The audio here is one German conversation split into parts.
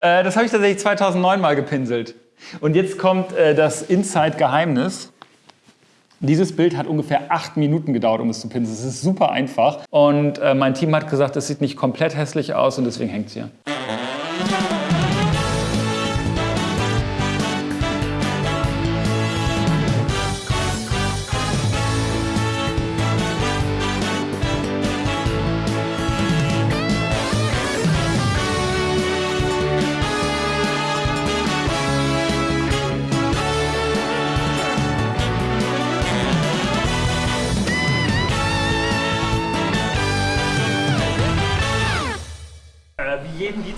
Äh, das habe ich tatsächlich 2009 mal gepinselt. Und jetzt kommt äh, das Inside-Geheimnis. Dieses Bild hat ungefähr acht Minuten gedauert, um es zu pinseln. Es ist super einfach. Und äh, mein Team hat gesagt, es sieht nicht komplett hässlich aus und deswegen hängt es hier.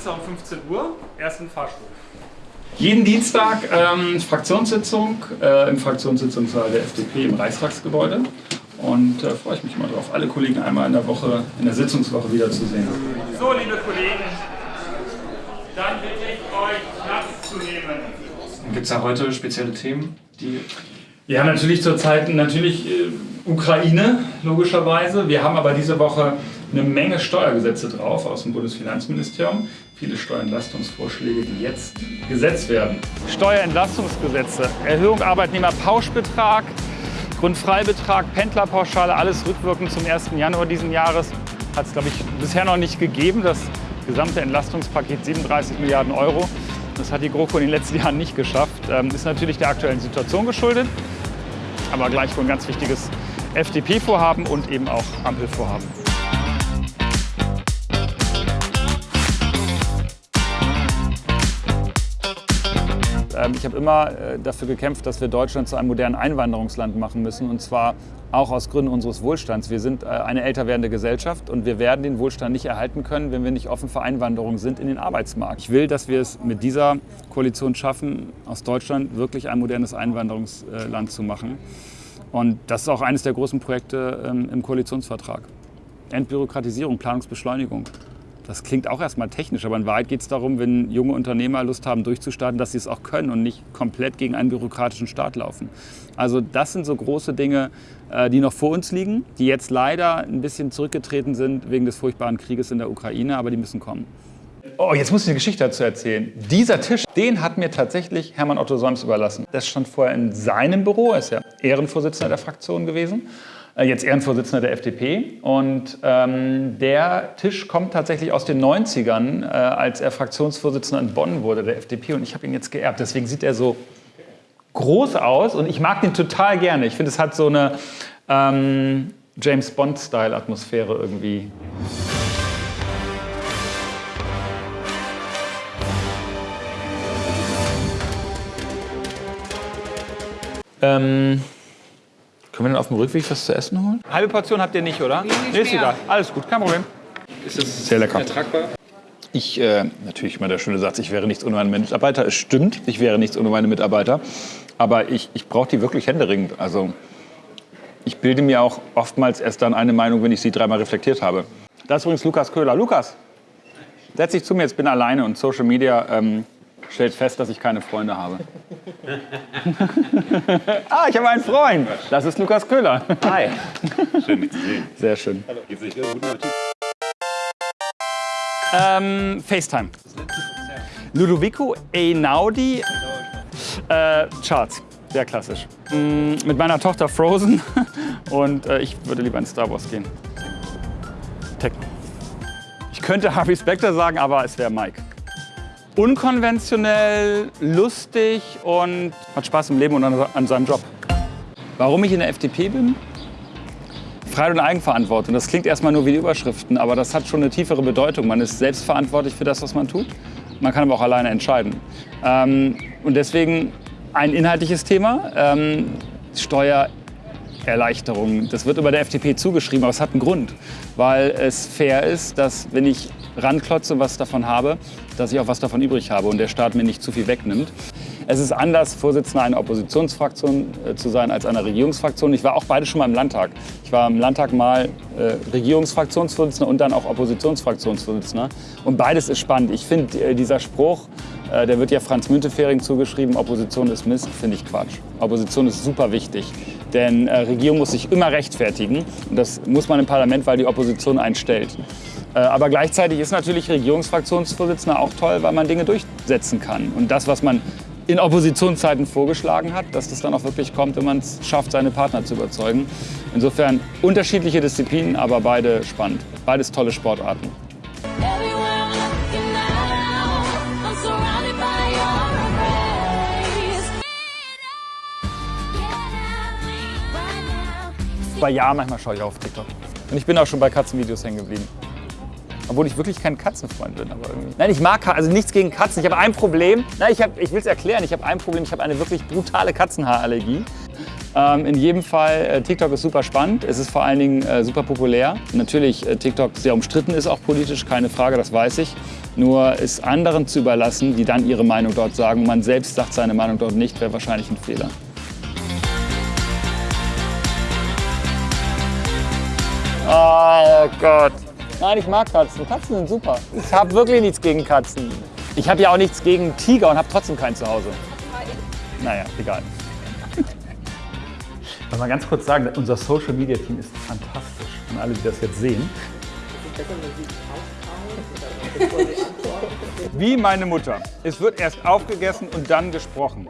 Dienstag um 15 Uhr, ersten Fahrstuhl. Jeden Dienstag ähm, Fraktionssitzung äh, im Fraktionssitzungssaal der FDP im Reichstagsgebäude. Und äh, freue ich mich mal drauf, alle Kollegen einmal in der Woche, in der Sitzungswoche wiederzusehen. So, liebe Kollegen, dann bitte ich euch Platz zu nehmen. Gibt es da heute spezielle Themen, die ja, natürlich zurzeit natürlich äh, Ukraine, logischerweise. Wir haben aber diese Woche eine Menge Steuergesetze drauf aus dem Bundesfinanzministerium. Viele Steuerentlastungsvorschläge, die jetzt gesetzt werden. Steuerentlastungsgesetze, Erhöhung Arbeitnehmerpauschbetrag, Grundfreibetrag, Pendlerpauschale, alles rückwirkend zum 1. Januar diesen Jahres. Hat es, glaube ich, bisher noch nicht gegeben. Das gesamte Entlastungspaket 37 Milliarden Euro. Das hat die GroKo in den letzten Jahren nicht geschafft. Ähm, ist natürlich der aktuellen Situation geschuldet, aber gleichwohl ein ganz wichtiges FDP-Vorhaben und eben auch Ampelvorhaben. Ich habe immer äh, dafür gekämpft, dass wir Deutschland zu einem modernen Einwanderungsland machen müssen und zwar auch aus Gründen unseres Wohlstands. Wir sind äh, eine älter werdende Gesellschaft und wir werden den Wohlstand nicht erhalten können, wenn wir nicht offen für Einwanderung sind in den Arbeitsmarkt. Ich will, dass wir es mit dieser Koalition schaffen, aus Deutschland wirklich ein modernes Einwanderungsland zu machen. Und das ist auch eines der großen Projekte ähm, im Koalitionsvertrag. Entbürokratisierung, Planungsbeschleunigung. Das klingt auch erstmal technisch, aber in Wahrheit geht es darum, wenn junge Unternehmer Lust haben durchzustarten, dass sie es auch können und nicht komplett gegen einen bürokratischen Staat laufen. Also das sind so große Dinge, äh, die noch vor uns liegen, die jetzt leider ein bisschen zurückgetreten sind wegen des furchtbaren Krieges in der Ukraine, aber die müssen kommen. Oh, jetzt muss ich eine Geschichte dazu erzählen. Dieser Tisch, den hat mir tatsächlich Hermann Otto Solms überlassen. Das stand vorher in seinem Büro, er ist ja Ehrenvorsitzender der Fraktion gewesen. Äh, jetzt Ehrenvorsitzender der FDP. Und ähm, der Tisch kommt tatsächlich aus den 90ern, äh, als er Fraktionsvorsitzender in Bonn wurde, der FDP. Und ich habe ihn jetzt geerbt. Deswegen sieht er so groß aus und ich mag den total gerne. Ich finde, es hat so eine ähm, James Bond-Style-Atmosphäre irgendwie. Ähm, können wir dann auf dem Rückweg was zu essen holen? Halbe Portion habt ihr nicht, oder? Nee, ist egal. Alles gut, kein Problem. Ist das Sehr lecker. ertragbar? Ich, äh, natürlich mal der schöne Satz, ich wäre nichts ohne meine Mitarbeiter. Es stimmt, ich wäre nichts ohne meine Mitarbeiter. Aber ich, ich brauche die wirklich händeringend. Also ich bilde mir auch oftmals erst dann eine Meinung, wenn ich sie dreimal reflektiert habe. Das ist übrigens Lukas Köhler. Lukas, setz dich zu mir, jetzt bin alleine und Social Media ähm, stellt fest, dass ich keine Freunde habe. ah, ich habe einen Freund. Das ist Lukas Köhler. Hi. Schön, dich zu sehen. Sehr schön. Hallo. Geht's nicht Guten Appetit. Ähm, FaceTime. Ludovico Einaudi. Äh, Charts. Sehr klassisch. Mm, mit meiner Tochter Frozen. Und äh, ich würde lieber in Star Wars gehen. Techno. Ich könnte Harvey Specter sagen, aber es wäre Mike. Unkonventionell, lustig und hat Spaß im Leben und an, an seinem Job. Warum ich in der FDP bin? Freiheit und Eigenverantwortung. Das klingt erstmal nur wie die Überschriften, aber das hat schon eine tiefere Bedeutung. Man ist selbstverantwortlich für das, was man tut. Man kann aber auch alleine entscheiden. Ähm, und deswegen ein inhaltliches Thema, ähm, Steuererleichterung. Das wird über der FDP zugeschrieben, aber es hat einen Grund. Weil es fair ist, dass wenn ich ranklotze und was davon habe, dass ich auch was davon übrig habe und der Staat mir nicht zu viel wegnimmt. Es ist anders, Vorsitzender einer Oppositionsfraktion äh, zu sein als einer Regierungsfraktion. Ich war auch beide schon mal im Landtag. Ich war im Landtag mal äh, Regierungsfraktionsvorsitzender und dann auch Oppositionsfraktionsvorsitzender. Und beides ist spannend. Ich finde, äh, dieser Spruch, äh, der wird ja Franz Müntefering zugeschrieben, Opposition ist Mist, finde ich Quatsch. Opposition ist super wichtig. Denn äh, Regierung muss sich immer rechtfertigen. Und das muss man im Parlament, weil die Opposition einen stellt. Äh, aber gleichzeitig ist natürlich Regierungsfraktionsvorsitzender auch toll, weil man Dinge durchsetzen kann. Und das, was man in Oppositionszeiten vorgeschlagen hat, dass das dann auch wirklich kommt, wenn man es schafft, seine Partner zu überzeugen. Insofern unterschiedliche Disziplinen, aber beide spannend. Beides tolle Sportarten. Bei ja, manchmal schaue ich auf TikTok. Und ich bin auch schon bei Katzenvideos hängen geblieben. Obwohl ich wirklich kein Katzenfreund bin, aber irgendwie. Nein, ich mag also nichts gegen Katzen. Ich habe ein Problem. Nein, ich, ich will es erklären. Ich habe ein Problem. Ich habe eine wirklich brutale Katzenhaarallergie. Ähm, in jedem Fall, äh, TikTok ist super spannend. Es ist vor allen Dingen äh, super populär. Natürlich, äh, TikTok sehr umstritten ist auch politisch, keine Frage, das weiß ich. Nur ist anderen zu überlassen, die dann ihre Meinung dort sagen. Man selbst sagt seine Meinung dort nicht, wäre wahrscheinlich ein Fehler. Oh Gott. Nein, ich mag Katzen. Katzen sind super. Ich habe wirklich nichts gegen Katzen. Ich habe ja auch nichts gegen Tiger und habe trotzdem keinen zu Hause. Naja, egal. Ich muss mal ganz kurz sagen, unser Social Media Team ist fantastisch. Und alle, die das jetzt sehen. Wie meine Mutter. Es wird erst aufgegessen und dann gesprochen.